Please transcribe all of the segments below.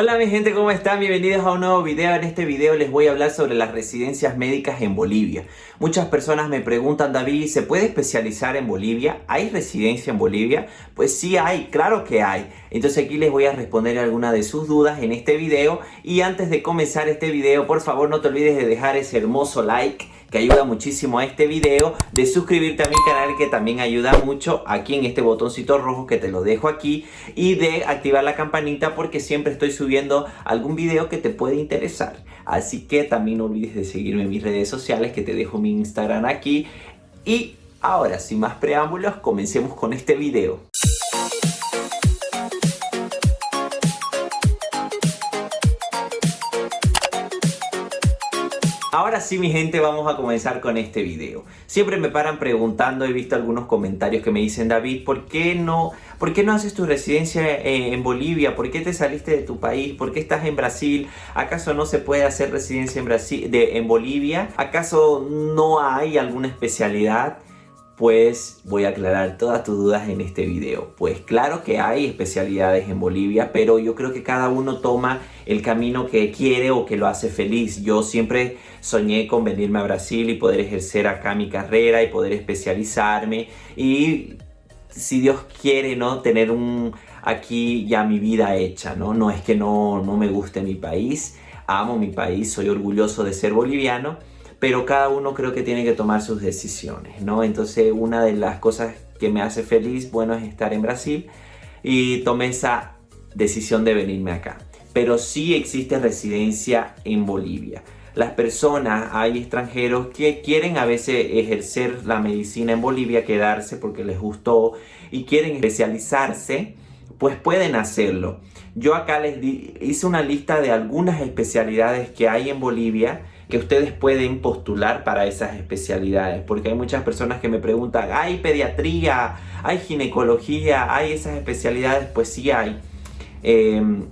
Hola mi gente, ¿cómo están? Bienvenidos a un nuevo video. En este video les voy a hablar sobre las residencias médicas en Bolivia. Muchas personas me preguntan, David, ¿se puede especializar en Bolivia? ¿Hay residencia en Bolivia? Pues sí hay, claro que hay. Entonces aquí les voy a responder algunas de sus dudas en este video. Y antes de comenzar este video, por favor no te olvides de dejar ese hermoso like que ayuda muchísimo a este video, de suscribirte a mi canal que también ayuda mucho aquí en este botoncito rojo que te lo dejo aquí y de activar la campanita porque siempre estoy subiendo algún video que te puede interesar. Así que también no olvides de seguirme en mis redes sociales que te dejo mi Instagram aquí y ahora sin más preámbulos comencemos con este video. Ahora sí mi gente vamos a comenzar con este video. Siempre me paran preguntando, he visto algunos comentarios que me dicen David, ¿por qué no, por qué no haces tu residencia en Bolivia? ¿Por qué te saliste de tu país? ¿Por qué estás en Brasil? ¿Acaso no se puede hacer residencia en Bolivia? ¿Acaso no hay alguna especialidad? Pues voy a aclarar todas tus dudas en este video. Pues claro que hay especialidades en Bolivia, pero yo creo que cada uno toma el camino que quiere o que lo hace feliz. Yo siempre soñé con venirme a Brasil y poder ejercer acá mi carrera y poder especializarme y si Dios quiere, ¿no? Tener un aquí ya mi vida hecha, ¿no? No es que no, no me guste mi país, amo mi país, soy orgulloso de ser boliviano, pero cada uno creo que tiene que tomar sus decisiones, ¿no? Entonces una de las cosas que me hace feliz, bueno, es estar en Brasil y tomé esa decisión de venirme acá. Pero sí existe residencia en Bolivia. Las personas, hay extranjeros que quieren a veces ejercer la medicina en Bolivia, quedarse porque les gustó y quieren especializarse, pues pueden hacerlo. Yo acá les hice una lista de algunas especialidades que hay en Bolivia que ustedes pueden postular para esas especialidades. Porque hay muchas personas que me preguntan, ¿hay pediatría? ¿Hay ginecología? ¿Hay esas especialidades? Pues sí hay. Em,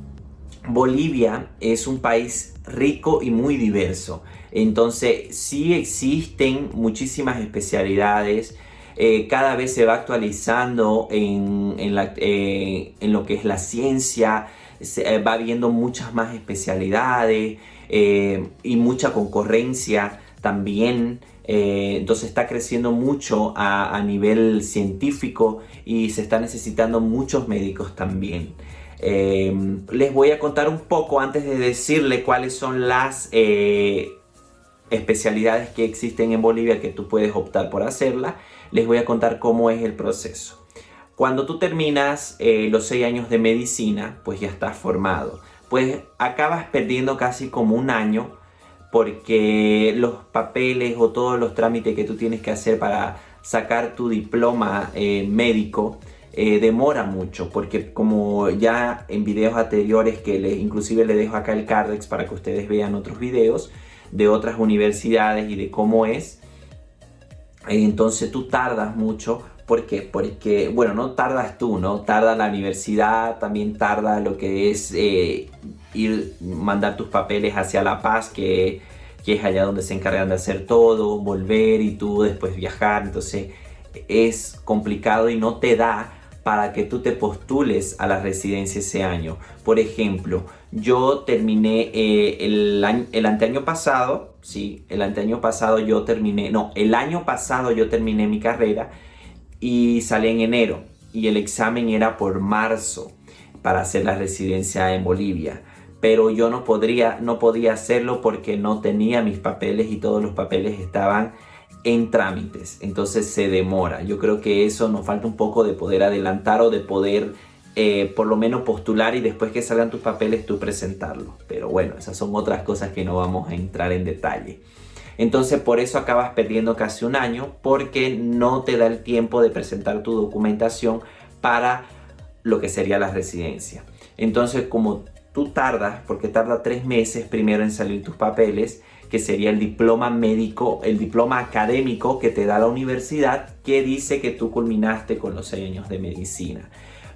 Bolivia es un país rico y muy diverso. Entonces sí existen muchísimas especialidades. Eh, cada vez se va actualizando en, eh, en, lo que es la ciencia. Se, eh, va viendo muchas más especialidades. Eh, y mucha concurrencia también. Eh, entonces está creciendo mucho a, nivel científico y se están necesitando muchos médicos también. Eh, les voy a contar un poco antes de decirle cuáles son las especialidades que existen en Bolivia que tú puedes optar por hacerla. Les voy a contar cómo es el proceso. Cuando tú terminas los seis años de medicina, pues ya estás formado pues acabas perdiendo casi como un año porque los papeles o todos los trámites que tú tienes que hacer para sacar tu diploma eh, médico eh, demora mucho porque como ya en videos anteriores que inclusive le dejo acá el cardex para que ustedes vean otros videos de otras universidades y de cómo es entonces tú tardas mucho ¿Por qué? Porque, bueno, no tardas tú, ¿no? Tarda la universidad, también tarda lo que es eh, ir, mandar tus papeles hacia La Paz, que, que es allá donde se encargan de hacer todo, volver y tú después viajar. Entonces es complicado y no te da para que tú te postules a la residencia ese año. Por ejemplo, yo terminé eh, el, el anteaño pasado, sí, el anteaño pasado yo terminé, no, el año pasado yo terminé mi carrera y salí en enero y el examen era por marzo para hacer la residencia en Bolivia. Pero yo no, podría, no podía hacerlo porque no tenía mis papeles y todos los papeles estaban en trámites. Entonces se demora. Yo creo que eso nos falta un poco de poder adelantar o de poder eh, por lo menos postular y después que salgan tus papeles tú presentarlo. Pero bueno, esas son otras cosas que no vamos a entrar en detalle. Entonces por eso acabas perdiendo casi un año porque no te da el tiempo de presentar tu documentación para lo que sería la residencia. Entonces como tú tardas, porque tarda tres meses primero en salir tus papeles, que sería el diploma médico, el diploma académico que te da la universidad que dice que tú culminaste con los seis años de medicina.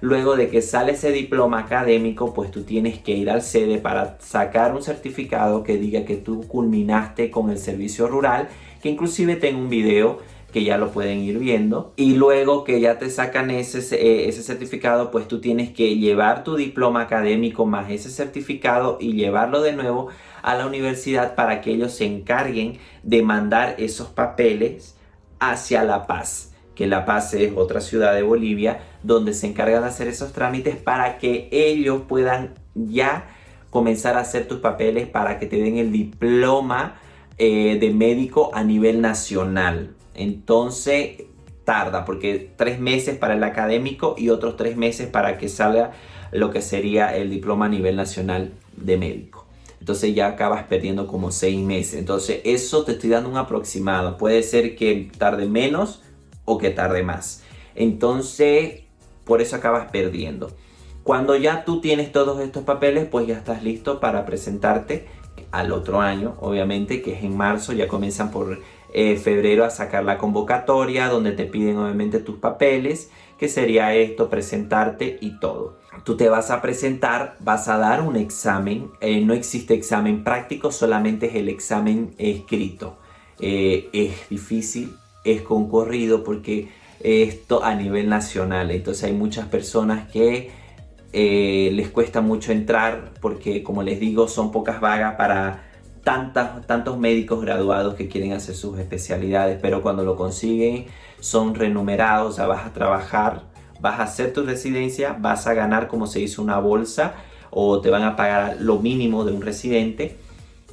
Luego de que sale ese diploma académico, pues tú tienes que ir al sede para sacar un certificado que diga que tú culminaste con el servicio rural, que inclusive tengo un video que ya lo pueden ir viendo. Y luego que ya te sacan ese, eh, ese certificado, pues tú tienes que llevar tu diploma académico más ese certificado y llevarlo de nuevo a la universidad para que ellos se encarguen de mandar esos papeles hacia La Paz que La Paz es otra ciudad de Bolivia, donde se encargan de hacer esos trámites para que ellos puedan ya comenzar a hacer tus papeles para que te den el diploma eh, de médico a nivel nacional. Entonces tarda porque tres meses para el académico y otros tres meses para que salga lo que sería el diploma a nivel nacional de médico. Entonces ya acabas perdiendo como seis meses. Entonces eso te estoy dando un aproximado. Puede ser que tarde menos o que tarde más. Entonces por eso acabas perdiendo. Cuando ya tú tienes todos estos papeles, pues ya estás listo para presentarte al otro año, obviamente, que es en marzo, ya comienzan por eh, febrero a sacar la convocatoria, donde te piden obviamente tus papeles, que sería esto, presentarte y todo. Tú te vas a presentar, vas a dar un examen, eh, no existe examen práctico, solamente es el examen escrito. Eh, es difícil, es concurrido porque esto a nivel nacional, entonces hay muchas personas que eh, les cuesta mucho entrar porque como les digo son pocas vagas para tantas, tantos médicos graduados que quieren hacer sus especialidades pero cuando lo consiguen son renumerados, ya vas a trabajar, vas a hacer tu residencia, vas a ganar como se dice una bolsa o te van a pagar lo mínimo de un residente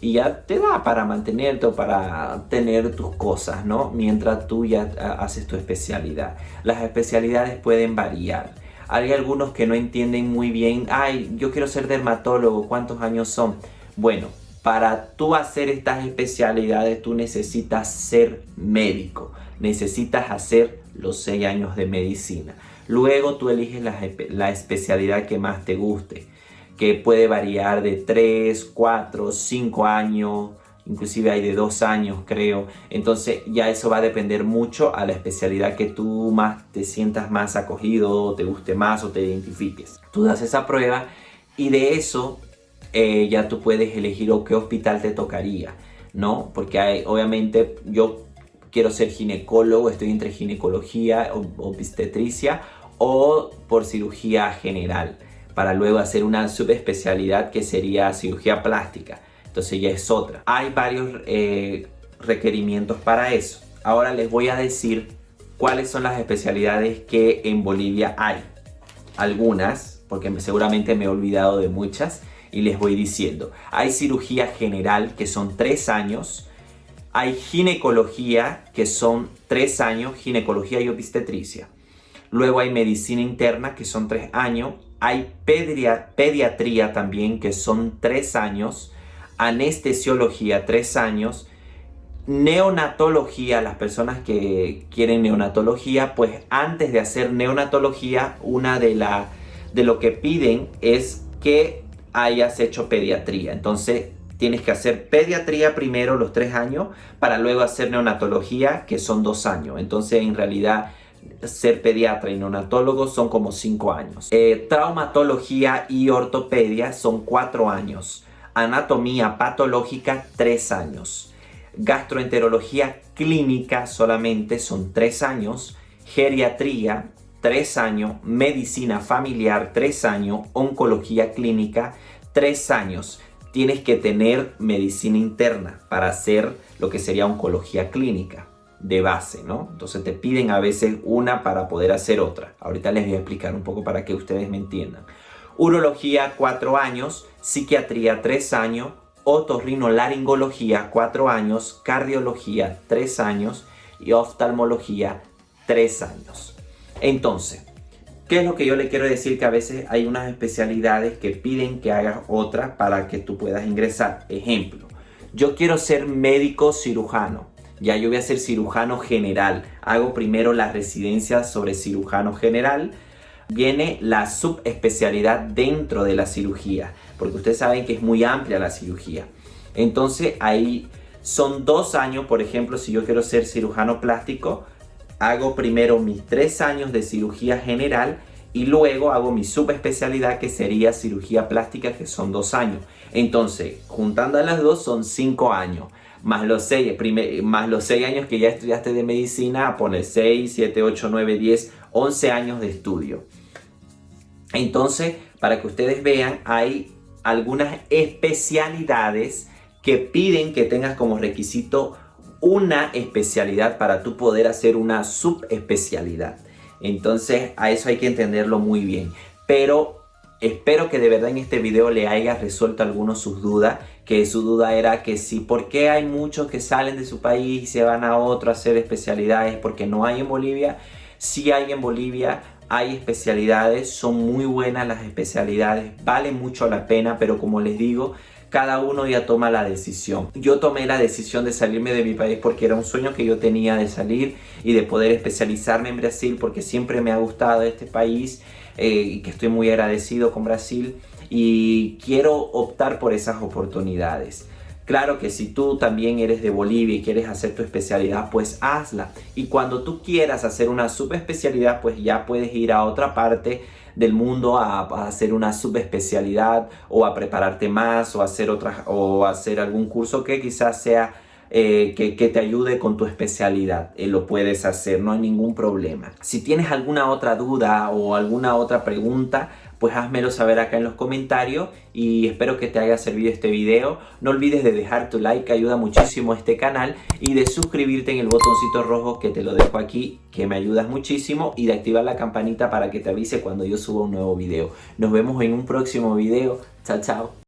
y ya te da para mantenerte o para tener tus cosas, ¿no? Mientras tú ya haces tu especialidad. Las especialidades pueden variar. Hay algunos que no entienden muy bien, ay, yo quiero ser dermatólogo, ¿cuántos años son? Bueno, para tú hacer estas especialidades tú necesitas ser médico, necesitas hacer los 6 años de medicina. Luego tú eliges la especialidad que más te guste, que puede variar de 3, 4, 5 años, inclusive hay de dos años creo, entonces ya eso va a depender mucho a la especialidad que tú más te sientas más acogido, te guste más o te identifiques. Tú das esa prueba y de eso eh, ya tú puedes elegir o qué hospital te tocaría, ¿no? Porque obviamente yo quiero ser ginecólogo, estoy entre ginecología o obstetricia o por cirugía general para luego hacer una subespecialidad que sería cirugía plástica entonces ya es otra. Hay varios eh, requerimientos para eso. Ahora les voy a decir cuáles son las especialidades que en Bolivia hay. Algunas, porque seguramente me he olvidado de muchas y les voy diciendo. Hay cirugía general que son tres años. Hay ginecología que son tres años, ginecología y obstetricia. Luego hay medicina interna que son tres años. Hay pediatría también que son tres años anestesiología, tres años, neonatología, las personas que quieren neonatología, pues antes de hacer neonatología, una de, la, de lo que piden es que hayas hecho pediatría. Entonces tienes que hacer pediatría primero los tres años para luego hacer neonatología que son dos años. Entonces en realidad ser pediatra y neonatólogo son como cinco años. Eh, traumatología y ortopedia son cuatro años. Anatomía patológica 3 años, gastroenterología clínica solamente son 3 años, geriatría 3 años, medicina familiar 3 años, oncología clínica 3 años. Tienes que tener medicina interna para hacer lo que sería oncología clínica de base, ¿no? Entonces te piden a veces una para poder hacer otra. Ahorita les voy a explicar un poco para que ustedes me entiendan urología 4 años, psiquiatría 3 años, otorrinolaringología 4 años, cardiología 3 años y oftalmología 3 años. Entonces, ¿qué es lo que yo le quiero decir? Que a veces hay unas especialidades que piden que hagas otra para que tú puedas ingresar. Ejemplo, yo quiero ser médico cirujano. Ya yo voy a ser cirujano general. Hago primero la residencia sobre cirujano general viene la subespecialidad dentro de la cirugía, porque ustedes saben que es muy amplia la cirugía. Entonces ahí son dos años, por ejemplo, si yo quiero ser cirujano plástico, hago primero mis tres años de cirugía general y luego hago mi subespecialidad que sería cirugía plástica que son dos años. Entonces, juntando a las dos son cinco años. Más los 6, más los 6 años que ya estudiaste de medicina, pones 6, 7, 8, 9, 10, 11 años de estudio. Entonces, para que ustedes vean, hay algunas especialidades que piden que tengas como requisito una especialidad para tú poder hacer una subespecialidad. Entonces a eso hay que entenderlo muy bien. Pero espero que de verdad en este video le haya resuelto algunos sus dudas. Que su duda era que si, ¿por qué hay muchos que salen de su país y se van a otro a hacer especialidades? Porque no hay en Bolivia. Sí hay en Bolivia, hay especialidades, son muy buenas las especialidades, vale mucho la pena, pero como les digo, cada uno ya toma la decisión. Yo tomé la decisión de salirme de mi país porque era un sueño que yo tenía de salir y de poder especializarme en Brasil porque siempre me ha gustado este país eh, que estoy muy agradecido con Brasil y quiero optar por esas oportunidades. Claro que si tú también eres de Bolivia y quieres hacer tu especialidad, pues hazla. Y cuando tú quieras hacer una subespecialidad, pues ya puedes ir a otra parte del mundo a, hacer una subespecialidad o a prepararte más o hacer otras o hacer algún curso que quizás sea eh, que, te ayude con tu especialidad. Eh, lo puedes hacer, no hay ningún problema. Si tienes alguna otra duda o alguna otra pregunta, pues házmelo saber acá en los comentarios y espero que te haya servido este video. No olvides de dejar tu like, que ayuda muchísimo a este canal y de suscribirte en el botoncito rojo que te lo dejo aquí, que me ayudas muchísimo y de activar la campanita para que te avise cuando yo suba un nuevo video. Nos vemos en un próximo video. Chao, chao.